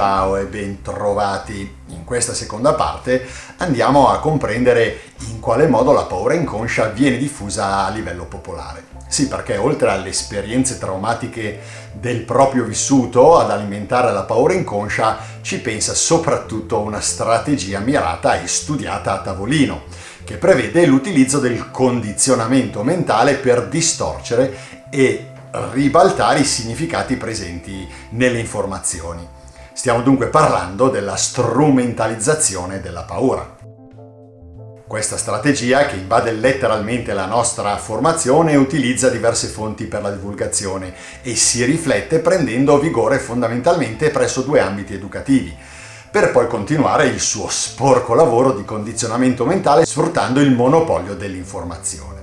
ciao e ben trovati. In questa seconda parte andiamo a comprendere in quale modo la paura inconscia viene diffusa a livello popolare. Sì, perché oltre alle esperienze traumatiche del proprio vissuto ad alimentare la paura inconscia, ci pensa soprattutto una strategia mirata e studiata a tavolino, che prevede l'utilizzo del condizionamento mentale per distorcere e ribaltare i significati presenti nelle informazioni. Stiamo dunque parlando della strumentalizzazione della paura. Questa strategia, che invade letteralmente la nostra formazione, utilizza diverse fonti per la divulgazione e si riflette prendendo vigore fondamentalmente presso due ambiti educativi, per poi continuare il suo sporco lavoro di condizionamento mentale sfruttando il monopolio dell'informazione.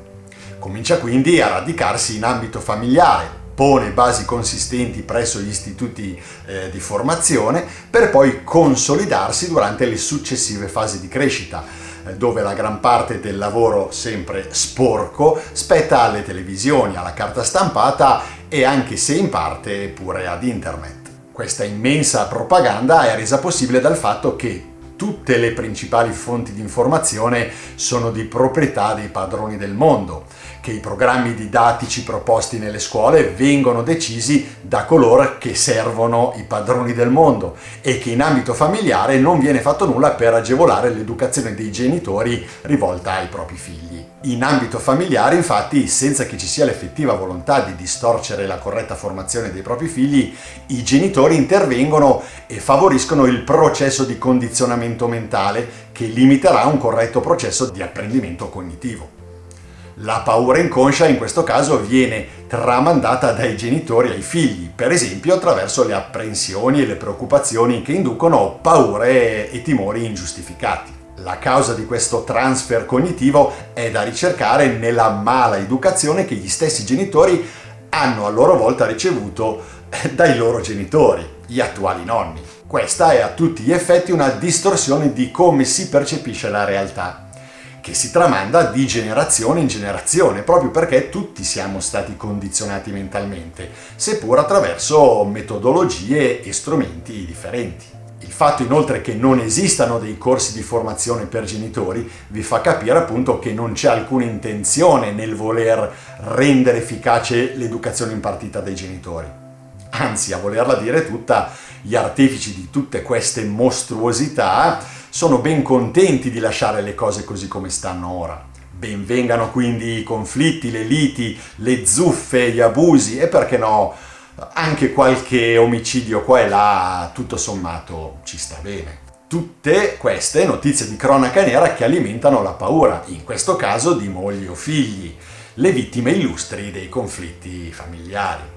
Comincia quindi a radicarsi in ambito familiare, pone basi consistenti presso gli istituti eh, di formazione per poi consolidarsi durante le successive fasi di crescita, eh, dove la gran parte del lavoro sempre sporco spetta alle televisioni, alla carta stampata e anche se in parte pure ad internet. Questa immensa propaganda è resa possibile dal fatto che tutte le principali fonti di informazione sono di proprietà dei padroni del mondo, che i programmi didattici proposti nelle scuole vengono decisi da coloro che servono i padroni del mondo e che in ambito familiare non viene fatto nulla per agevolare l'educazione dei genitori rivolta ai propri figli. In ambito familiare, infatti, senza che ci sia l'effettiva volontà di distorcere la corretta formazione dei propri figli, i genitori intervengono e favoriscono il processo di condizionamento mentale che limiterà un corretto processo di apprendimento cognitivo. La paura inconscia in questo caso viene tramandata dai genitori ai figli, per esempio attraverso le apprensioni e le preoccupazioni che inducono paure e timori ingiustificati. La causa di questo transfer cognitivo è da ricercare nella mala educazione che gli stessi genitori hanno a loro volta ricevuto eh, dai loro genitori, gli attuali nonni. Questa è a tutti gli effetti una distorsione di come si percepisce la realtà, che si tramanda di generazione in generazione, proprio perché tutti siamo stati condizionati mentalmente, seppur attraverso metodologie e strumenti differenti. Il fatto inoltre che non esistano dei corsi di formazione per genitori vi fa capire appunto che non c'è alcuna intenzione nel voler rendere efficace l'educazione impartita dai genitori. Anzi, a volerla dire tutta, gli artefici di tutte queste mostruosità sono ben contenti di lasciare le cose così come stanno ora. Benvengano quindi i conflitti, le liti, le zuffe, gli abusi e perché no anche qualche omicidio qua e là, tutto sommato, ci sta bene. Tutte queste notizie di cronaca nera che alimentano la paura, in questo caso di mogli o figli, le vittime illustri dei conflitti familiari.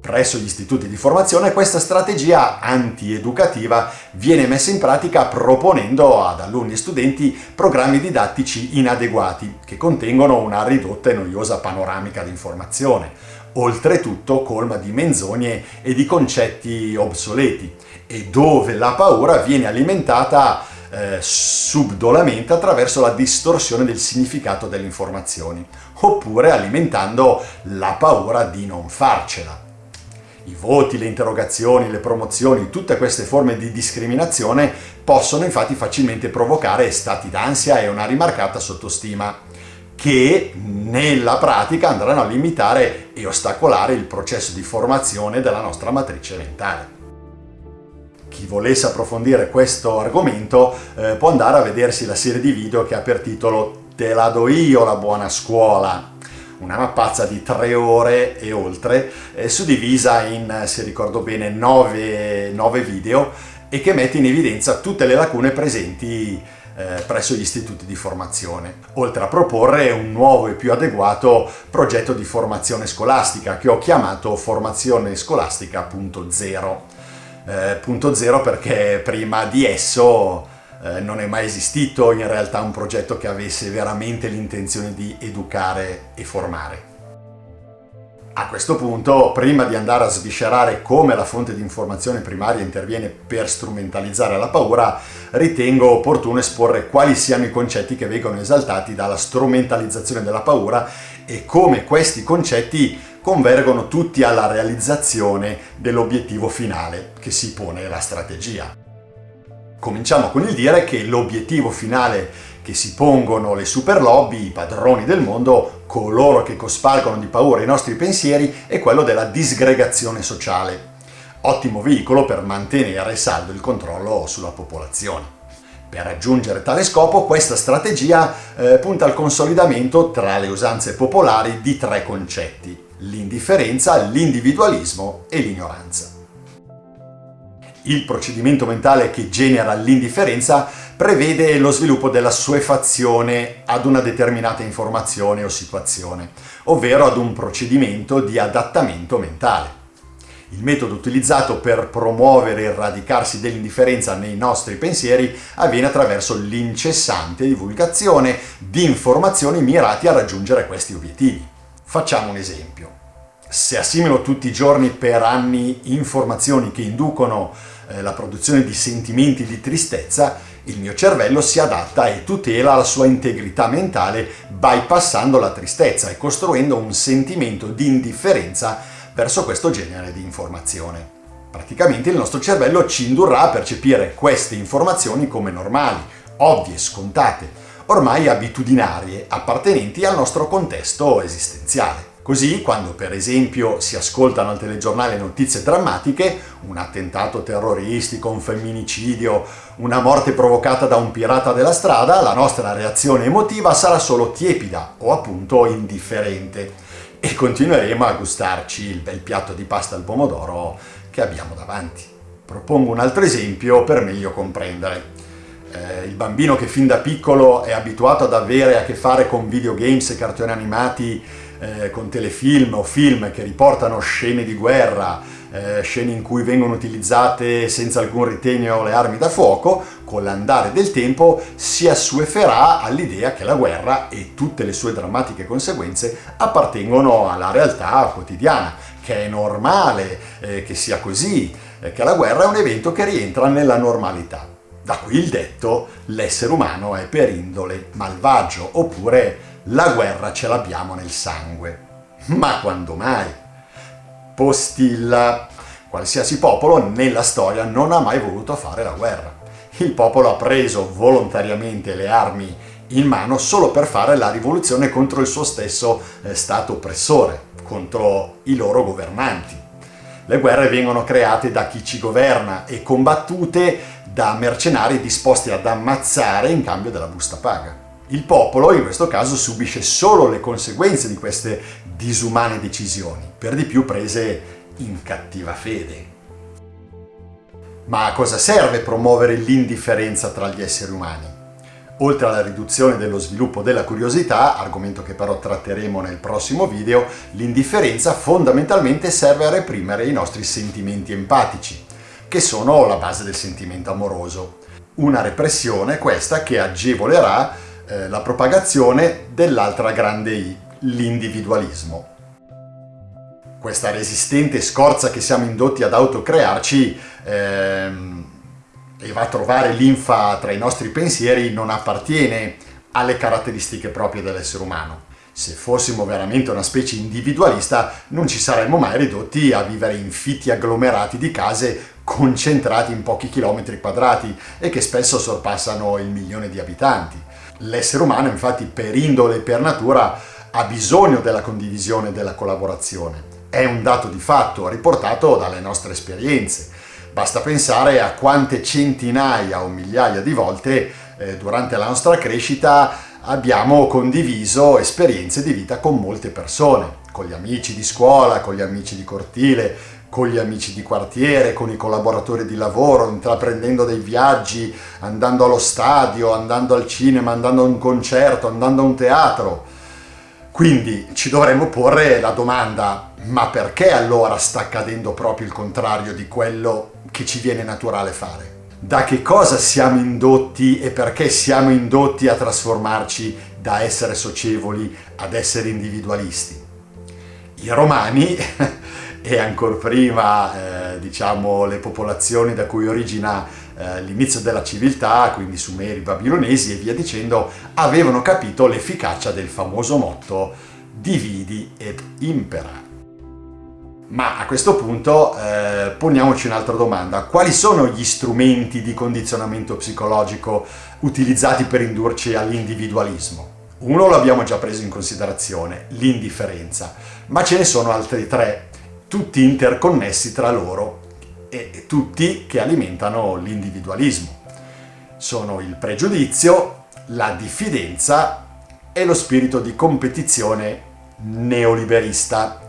Presso gli istituti di formazione questa strategia antieducativa viene messa in pratica proponendo ad alunni e studenti programmi didattici inadeguati che contengono una ridotta e noiosa panoramica di informazione, oltretutto colma di menzogne e di concetti obsoleti, e dove la paura viene alimentata eh, subdolamente attraverso la distorsione del significato delle informazioni, oppure alimentando la paura di non farcela. I voti, le interrogazioni, le promozioni, tutte queste forme di discriminazione possono infatti facilmente provocare stati d'ansia e una rimarcata sottostima che nella pratica andranno a limitare e ostacolare il processo di formazione della nostra matrice mentale. Chi volesse approfondire questo argomento eh, può andare a vedersi la serie di video che ha per titolo Te la do io la buona scuola, una mappazza di tre ore e oltre, eh, suddivisa in, se ricordo bene, nove, nove video e che mette in evidenza tutte le lacune presenti eh, presso gli istituti di formazione, oltre a proporre un nuovo e più adeguato progetto di formazione scolastica che ho chiamato Formazione Scolastica.0. Eh, punto zero perché prima di esso eh, non è mai esistito in realtà un progetto che avesse veramente l'intenzione di educare e formare. A questo punto, prima di andare a sviscerare come la fonte di informazione primaria interviene per strumentalizzare la paura, ritengo opportuno esporre quali siano i concetti che vengono esaltati dalla strumentalizzazione della paura e come questi concetti convergono tutti alla realizzazione dell'obiettivo finale che si pone la strategia. Cominciamo con il dire che l'obiettivo finale che si pongono le super lobby, i padroni del mondo, coloro che cospalcano di paura i nostri pensieri, è quello della disgregazione sociale. Ottimo veicolo per mantenere saldo il controllo sulla popolazione. Per raggiungere tale scopo questa strategia eh, punta al consolidamento tra le usanze popolari di tre concetti, l'indifferenza, l'individualismo e l'ignoranza. Il procedimento mentale che genera l'indifferenza prevede lo sviluppo della suefazione ad una determinata informazione o situazione, ovvero ad un procedimento di adattamento mentale. Il metodo utilizzato per promuovere il radicarsi dell'indifferenza nei nostri pensieri avviene attraverso l'incessante divulgazione di informazioni mirate a raggiungere questi obiettivi. Facciamo un esempio. Se assimilo tutti i giorni per anni informazioni che inducono eh, la produzione di sentimenti di tristezza, il mio cervello si adatta e tutela la sua integrità mentale bypassando la tristezza e costruendo un sentimento di indifferenza verso questo genere di informazione. Praticamente il nostro cervello ci indurrà a percepire queste informazioni come normali, ovvie, scontate, ormai abitudinarie, appartenenti al nostro contesto esistenziale. Così, quando per esempio si ascoltano al telegiornale notizie drammatiche, un attentato terroristico, un femminicidio, una morte provocata da un pirata della strada, la nostra reazione emotiva sarà solo tiepida o appunto indifferente e continueremo a gustarci il bel piatto di pasta al pomodoro che abbiamo davanti. Propongo un altro esempio per meglio comprendere. Eh, il bambino che fin da piccolo è abituato ad avere a che fare con videogames e cartoni animati eh, con telefilm o film che riportano scene di guerra, eh, scene in cui vengono utilizzate senza alcun ritegno le armi da fuoco, con l'andare del tempo si assueferà all'idea che la guerra e tutte le sue drammatiche conseguenze appartengono alla realtà quotidiana, che è normale eh, che sia così, eh, che la guerra è un evento che rientra nella normalità. Da qui il detto l'essere umano è per indole malvagio, oppure la guerra ce l'abbiamo nel sangue. Ma quando mai? Postilla. Qualsiasi popolo nella storia non ha mai voluto fare la guerra. Il popolo ha preso volontariamente le armi in mano solo per fare la rivoluzione contro il suo stesso eh, stato oppressore, contro i loro governanti. Le guerre vengono create da chi ci governa e combattute da mercenari disposti ad ammazzare in cambio della busta paga. Il popolo in questo caso subisce solo le conseguenze di queste disumane decisioni, per di più prese in cattiva fede. Ma a cosa serve promuovere l'indifferenza tra gli esseri umani? Oltre alla riduzione dello sviluppo della curiosità, argomento che però tratteremo nel prossimo video, l'indifferenza fondamentalmente serve a reprimere i nostri sentimenti empatici, che sono la base del sentimento amoroso. Una repressione questa che agevolerà eh, la propagazione dell'altra grande I, l'individualismo. Questa resistente scorza che siamo indotti ad autocrearci ehm, e va a trovare linfa tra i nostri pensieri non appartiene alle caratteristiche proprie dell'essere umano. Se fossimo veramente una specie individualista non ci saremmo mai ridotti a vivere in fitti agglomerati di case concentrati in pochi chilometri quadrati e che spesso sorpassano il milione di abitanti. L'essere umano infatti per indole e per natura ha bisogno della condivisione e della collaborazione. È un dato di fatto riportato dalle nostre esperienze. Basta pensare a quante centinaia o migliaia di volte eh, durante la nostra crescita abbiamo condiviso esperienze di vita con molte persone, con gli amici di scuola, con gli amici di cortile, con gli amici di quartiere, con i collaboratori di lavoro, intraprendendo dei viaggi, andando allo stadio, andando al cinema, andando a un concerto, andando a un teatro. Quindi ci dovremmo porre la domanda, ma perché allora sta accadendo proprio il contrario di quello che ci viene naturale fare? Da che cosa siamo indotti e perché siamo indotti a trasformarci da essere socievoli ad essere individualisti? I romani e ancora prima eh, diciamo le popolazioni da cui origina eh, l'inizio della civiltà, quindi sumeri, babilonesi e via dicendo, avevano capito l'efficacia del famoso motto dividi et impera. Ma a questo punto eh, poniamoci un'altra domanda. Quali sono gli strumenti di condizionamento psicologico utilizzati per indurci all'individualismo? Uno l'abbiamo già preso in considerazione, l'indifferenza, ma ce ne sono altri tre, tutti interconnessi tra loro e tutti che alimentano l'individualismo. Sono il pregiudizio, la diffidenza e lo spirito di competizione neoliberista.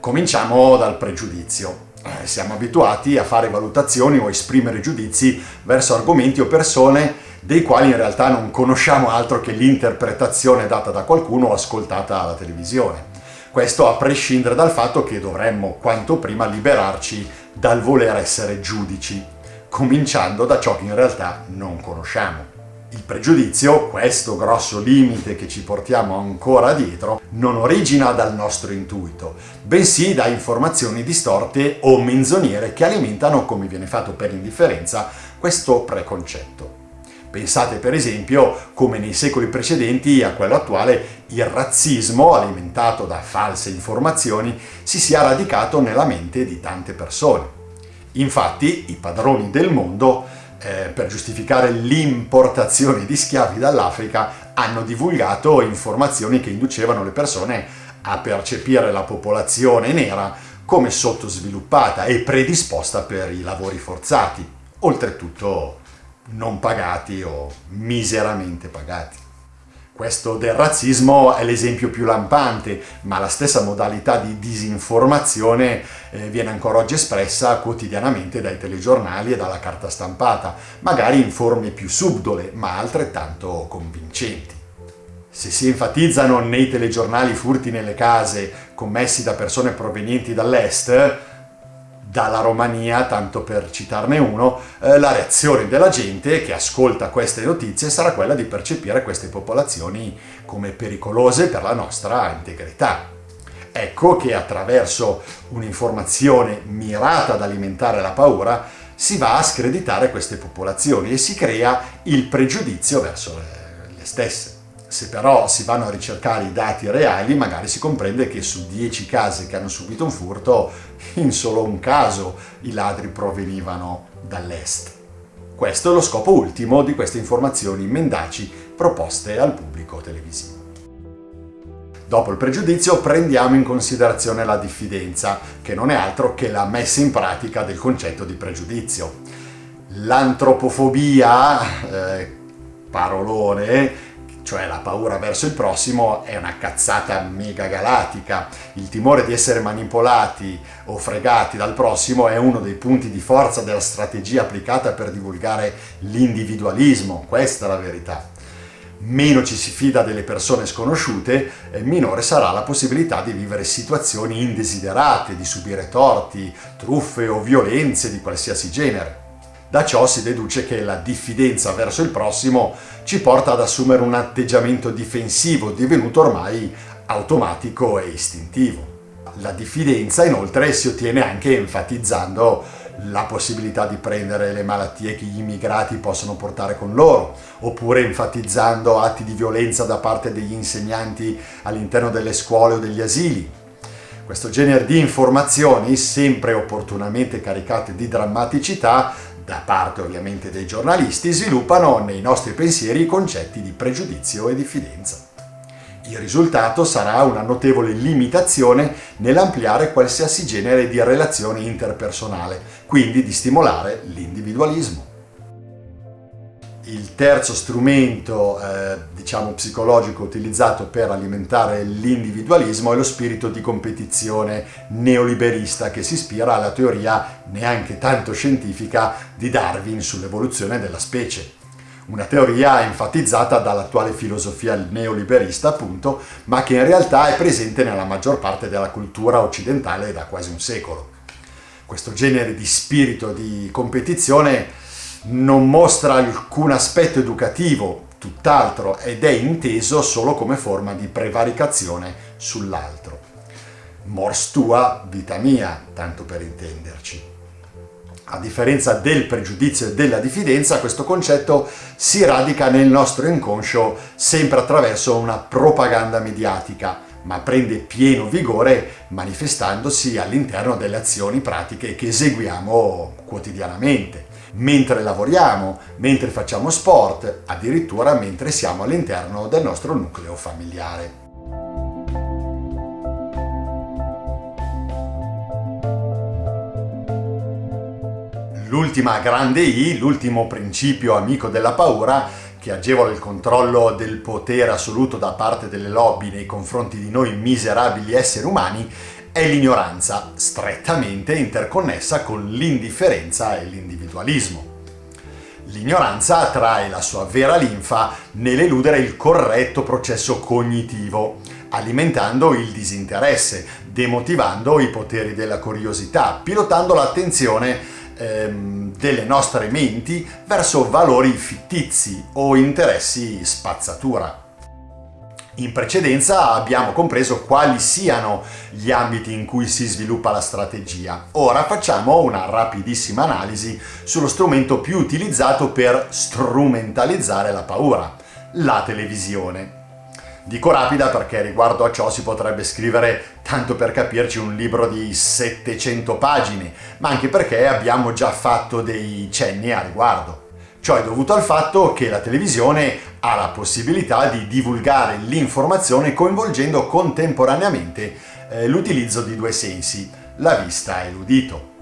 Cominciamo dal pregiudizio. Eh, siamo abituati a fare valutazioni o esprimere giudizi verso argomenti o persone dei quali in realtà non conosciamo altro che l'interpretazione data da qualcuno o ascoltata alla televisione. Questo a prescindere dal fatto che dovremmo quanto prima liberarci dal voler essere giudici, cominciando da ciò che in realtà non conosciamo. Il pregiudizio, questo grosso limite che ci portiamo ancora dietro, non origina dal nostro intuito, bensì da informazioni distorte o menzognere che alimentano, come viene fatto per indifferenza, questo preconcetto. Pensate per esempio come nei secoli precedenti a quello attuale il razzismo, alimentato da false informazioni, si sia radicato nella mente di tante persone. Infatti i padroni del mondo eh, per giustificare l'importazione di schiavi dall'Africa hanno divulgato informazioni che inducevano le persone a percepire la popolazione nera come sottosviluppata e predisposta per i lavori forzati, oltretutto non pagati o miseramente pagati. Questo del razzismo è l'esempio più lampante, ma la stessa modalità di disinformazione eh, viene ancora oggi espressa quotidianamente dai telegiornali e dalla carta stampata, magari in forme più subdole, ma altrettanto convincenti. Se si enfatizzano nei telegiornali furti nelle case commessi da persone provenienti dall'est, dalla Romania, tanto per citarne uno, eh, la reazione della gente che ascolta queste notizie sarà quella di percepire queste popolazioni come pericolose per la nostra integrità. Ecco che attraverso un'informazione mirata ad alimentare la paura si va a screditare queste popolazioni e si crea il pregiudizio verso le, le stesse. Se però si vanno a ricercare i dati reali, magari si comprende che su 10 case che hanno subito un furto, in solo un caso i ladri provenivano dall'est. Questo è lo scopo ultimo di queste informazioni mendaci proposte al pubblico televisivo. Dopo il pregiudizio prendiamo in considerazione la diffidenza, che non è altro che la messa in pratica del concetto di pregiudizio. L'antropofobia, eh, parolone, cioè la paura verso il prossimo, è una cazzata mega galattica. Il timore di essere manipolati o fregati dal prossimo è uno dei punti di forza della strategia applicata per divulgare l'individualismo, questa è la verità. Meno ci si fida delle persone sconosciute, minore sarà la possibilità di vivere situazioni indesiderate, di subire torti, truffe o violenze di qualsiasi genere. Da ciò si deduce che la diffidenza verso il prossimo ci porta ad assumere un atteggiamento difensivo divenuto ormai automatico e istintivo. La diffidenza inoltre si ottiene anche enfatizzando la possibilità di prendere le malattie che gli immigrati possono portare con loro, oppure enfatizzando atti di violenza da parte degli insegnanti all'interno delle scuole o degli asili. Questo genere di informazioni, sempre opportunamente caricate di drammaticità, da parte ovviamente dei giornalisti, sviluppano nei nostri pensieri i concetti di pregiudizio e diffidenza. Il risultato sarà una notevole limitazione nell'ampliare qualsiasi genere di relazione interpersonale, quindi di stimolare l'individualismo. Il terzo strumento, eh, diciamo, psicologico utilizzato per alimentare l'individualismo è lo spirito di competizione neoliberista che si ispira alla teoria neanche tanto scientifica di Darwin sull'evoluzione della specie. Una teoria enfatizzata dall'attuale filosofia neoliberista, appunto, ma che in realtà è presente nella maggior parte della cultura occidentale da quasi un secolo. Questo genere di spirito di competizione non mostra alcun aspetto educativo, tutt'altro, ed è inteso solo come forma di prevaricazione sull'altro. Mors tua, vita mia, tanto per intenderci. A differenza del pregiudizio e della diffidenza, questo concetto si radica nel nostro inconscio sempre attraverso una propaganda mediatica, ma prende pieno vigore manifestandosi all'interno delle azioni pratiche che eseguiamo quotidianamente, mentre lavoriamo, mentre facciamo sport, addirittura mentre siamo all'interno del nostro nucleo familiare. L'ultima grande I, l'ultimo principio amico della paura, che agevola il controllo del potere assoluto da parte delle lobby nei confronti di noi miserabili esseri umani, è l'ignoranza, strettamente interconnessa con l'indifferenza e l'individualismo. L'ignoranza trae la sua vera linfa nell'eludere il corretto processo cognitivo, alimentando il disinteresse, demotivando i poteri della curiosità, pilotando l'attenzione ehm, delle nostre menti verso valori fittizi o interessi spazzatura. In precedenza abbiamo compreso quali siano gli ambiti in cui si sviluppa la strategia. Ora facciamo una rapidissima analisi sullo strumento più utilizzato per strumentalizzare la paura, la televisione. Dico rapida perché riguardo a ciò si potrebbe scrivere, tanto per capirci, un libro di 700 pagine, ma anche perché abbiamo già fatto dei cenni a riguardo. Ciò è dovuto al fatto che la televisione ha la possibilità di divulgare l'informazione coinvolgendo contemporaneamente eh, l'utilizzo di due sensi, la vista e l'udito.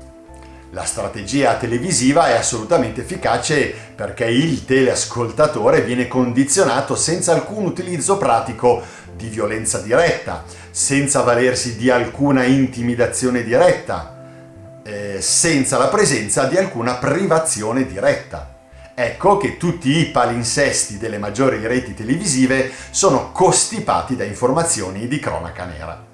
La strategia televisiva è assolutamente efficace perché il teleascoltatore viene condizionato senza alcun utilizzo pratico di violenza diretta, senza valersi di alcuna intimidazione diretta, eh, senza la presenza di alcuna privazione diretta. Ecco che tutti i palinsesti delle maggiori reti televisive sono costipati da informazioni di cronaca nera.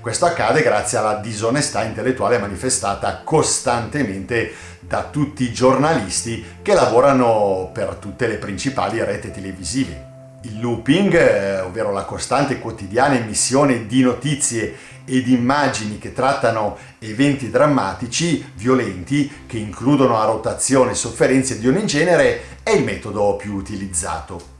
Questo accade grazie alla disonestà intellettuale manifestata costantemente da tutti i giornalisti che lavorano per tutte le principali reti televisive. Il looping, eh, ovvero la costante quotidiana emissione di notizie e di immagini che trattano eventi drammatici, violenti, che includono a rotazione sofferenze di ogni genere, è il metodo più utilizzato.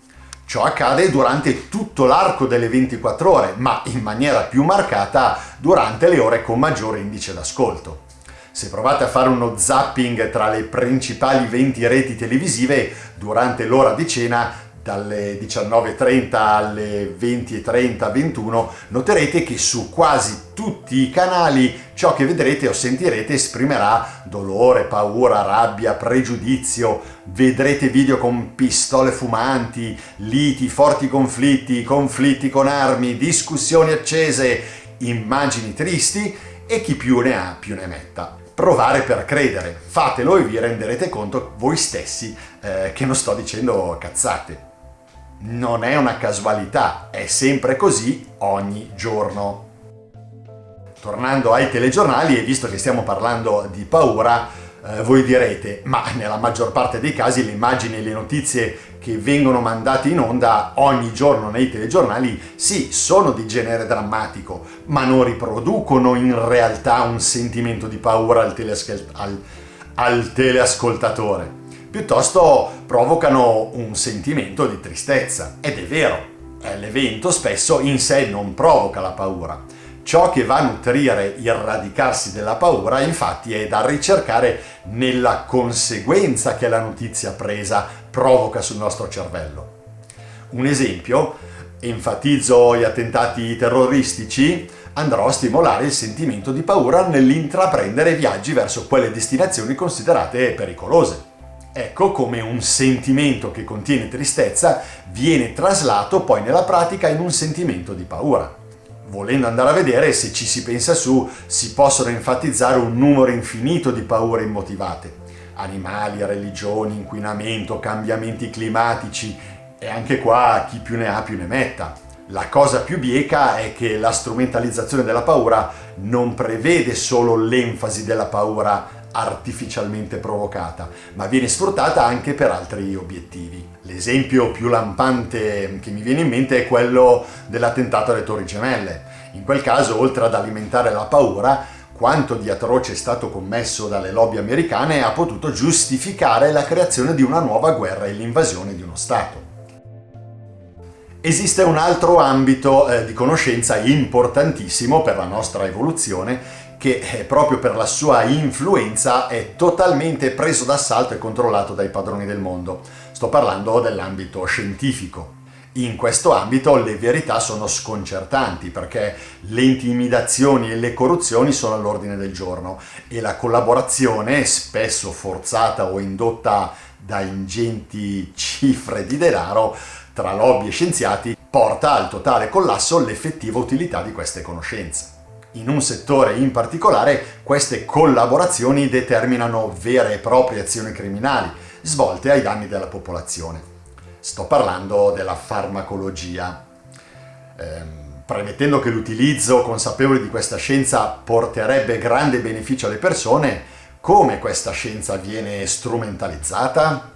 Ciò accade durante tutto l'arco delle 24 ore, ma in maniera più marcata durante le ore con maggiore indice d'ascolto. Se provate a fare uno zapping tra le principali 20 reti televisive durante l'ora di cena, dalle 19.30 alle 20.30, 21, noterete che su quasi tutti i canali ciò che vedrete o sentirete esprimerà dolore, paura, rabbia, pregiudizio, vedrete video con pistole fumanti, liti, forti conflitti, conflitti con armi, discussioni accese, immagini tristi e chi più ne ha più ne metta. Provare per credere. Fatelo e vi renderete conto voi stessi eh, che non sto dicendo cazzate non è una casualità, è sempre così ogni giorno. Tornando ai telegiornali, e visto che stiamo parlando di paura, eh, voi direte, ma nella maggior parte dei casi le immagini e le notizie che vengono mandate in onda ogni giorno nei telegiornali, sì, sono di genere drammatico, ma non riproducono in realtà un sentimento di paura al, teleascol- al, al teleascoltatore piuttosto provocano un sentimento di tristezza. Ed è vero, eh, l'evento spesso in sé non provoca la paura. Ciò che va a nutrire il radicarsi della paura infatti è da ricercare nella conseguenza che la notizia presa provoca sul nostro cervello. Un esempio, enfatizzo gli attentati terroristici, andrò a stimolare il sentimento di paura nell'intraprendere viaggi verso quelle destinazioni considerate pericolose. Ecco come un sentimento che contiene tristezza viene traslato poi nella pratica in un sentimento di paura. Volendo andare a vedere se ci si pensa su, si possono enfatizzare un numero infinito di paure immotivate. Animali, religioni, inquinamento, cambiamenti climatici e anche qua chi più ne ha più ne metta. La cosa più bieca è che la strumentalizzazione della paura non prevede solo l'enfasi della paura artificialmente provocata, ma viene sfruttata anche per altri obiettivi. L'esempio più lampante che mi viene in mente è quello dell'attentato alle Torri Gemelle. In quel caso, oltre ad alimentare la paura, quanto di atroce è stato commesso dalle lobby americane ha potuto giustificare la creazione di una nuova guerra e l'invasione di uno Stato. Esiste un altro ambito eh, di conoscenza importantissimo per la nostra evoluzione che eh, proprio per la sua influenza è totalmente preso d'assalto e controllato dai padroni del mondo. Sto parlando dell'ambito scientifico. In questo ambito le verità sono sconcertanti perché le intimidazioni e le corruzioni sono all'ordine del giorno e la collaborazione, spesso forzata o indotta da ingenti cifre di denaro, tra lobby e scienziati porta al totale collasso l'effettiva utilità di queste conoscenze. In un settore in particolare queste collaborazioni determinano vere e proprie azioni criminali svolte ai danni della popolazione. Sto parlando della farmacologia. Ehm, premettendo che l'utilizzo consapevole di questa scienza porterebbe grande beneficio alle persone, come questa scienza viene strumentalizzata?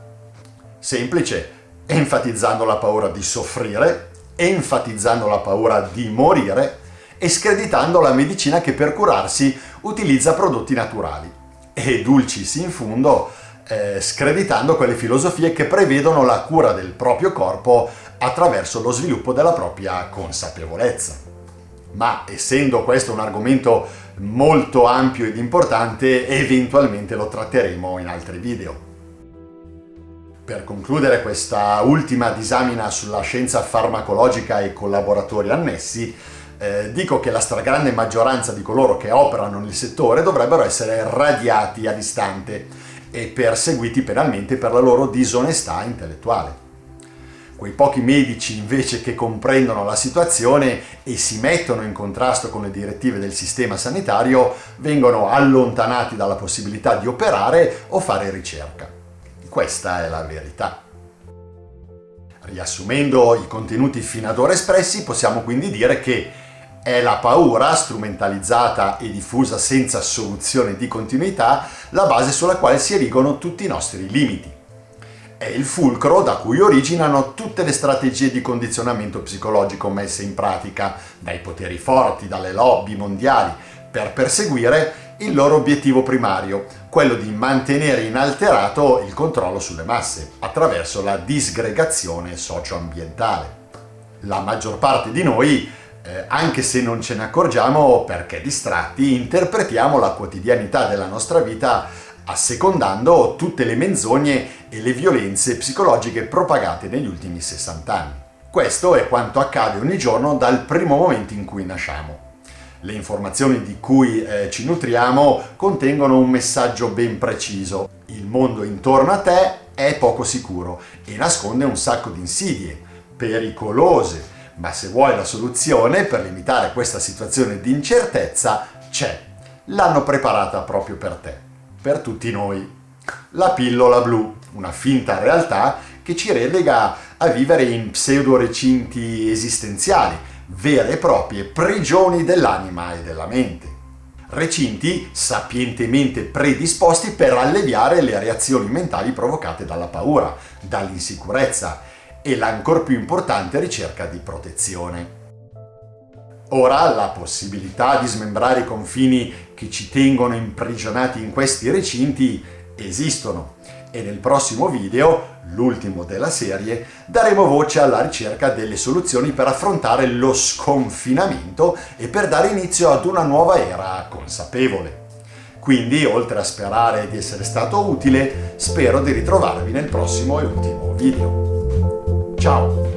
Semplice, enfatizzando la paura di soffrire, enfatizzando la paura di morire e screditando la medicina che per curarsi utilizza prodotti naturali. E dulcis in fundo, eh, screditando quelle filosofie che prevedono la cura del proprio corpo attraverso lo sviluppo della propria consapevolezza. Ma essendo questo un argomento molto ampio ed importante, eventualmente lo tratteremo in altri video. Per concludere questa ultima disamina sulla scienza farmacologica e collaboratori annessi, eh, dico che la stragrande maggioranza di coloro che operano nel settore dovrebbero essere radiati a distante e perseguiti penalmente per la loro disonestà intellettuale. Quei pochi medici invece che comprendono la situazione e si mettono in contrasto con le direttive del sistema sanitario vengono allontanati dalla possibilità di operare o fare ricerca. Questa è la verità. Riassumendo i contenuti fino ad ora espressi, possiamo quindi dire che è la paura, strumentalizzata e diffusa senza soluzione di continuità, la base sulla quale si erigono tutti i nostri limiti. È il fulcro da cui originano tutte le strategie di condizionamento psicologico messe in pratica dai poteri forti, dalle lobby mondiali, per perseguire il loro obiettivo primario, quello di mantenere inalterato il controllo sulle masse attraverso la disgregazione socio-ambientale. La maggior parte di noi, eh, anche se non ce ne accorgiamo perché distratti, interpretiamo la quotidianità della nostra vita assecondando tutte le menzogne e le violenze psicologiche propagate negli ultimi 60 anni. Questo è quanto accade ogni giorno dal primo momento in cui nasciamo le informazioni di cui eh, ci nutriamo contengono un messaggio ben preciso. Il mondo intorno a te è poco sicuro e nasconde un sacco di insidie, pericolose, ma se vuoi la soluzione per limitare questa situazione di incertezza, c'è. L'hanno preparata proprio per te, per tutti noi. La pillola blu, una finta realtà che ci relega a vivere in pseudo recinti esistenziali, vere e proprie prigioni dell'anima e della mente. Recinti sapientemente predisposti per alleviare le reazioni mentali provocate dalla paura, dall'insicurezza e l'ancor più importante ricerca di protezione. Ora la possibilità di smembrare i confini che ci tengono imprigionati in questi recinti esistono e nel prossimo video, l'ultimo della serie, daremo voce alla ricerca delle soluzioni per affrontare lo sconfinamento e per dare inizio ad una nuova era consapevole. Quindi, oltre a sperare di essere stato utile, spero di ritrovarvi nel prossimo e ultimo video. Ciao!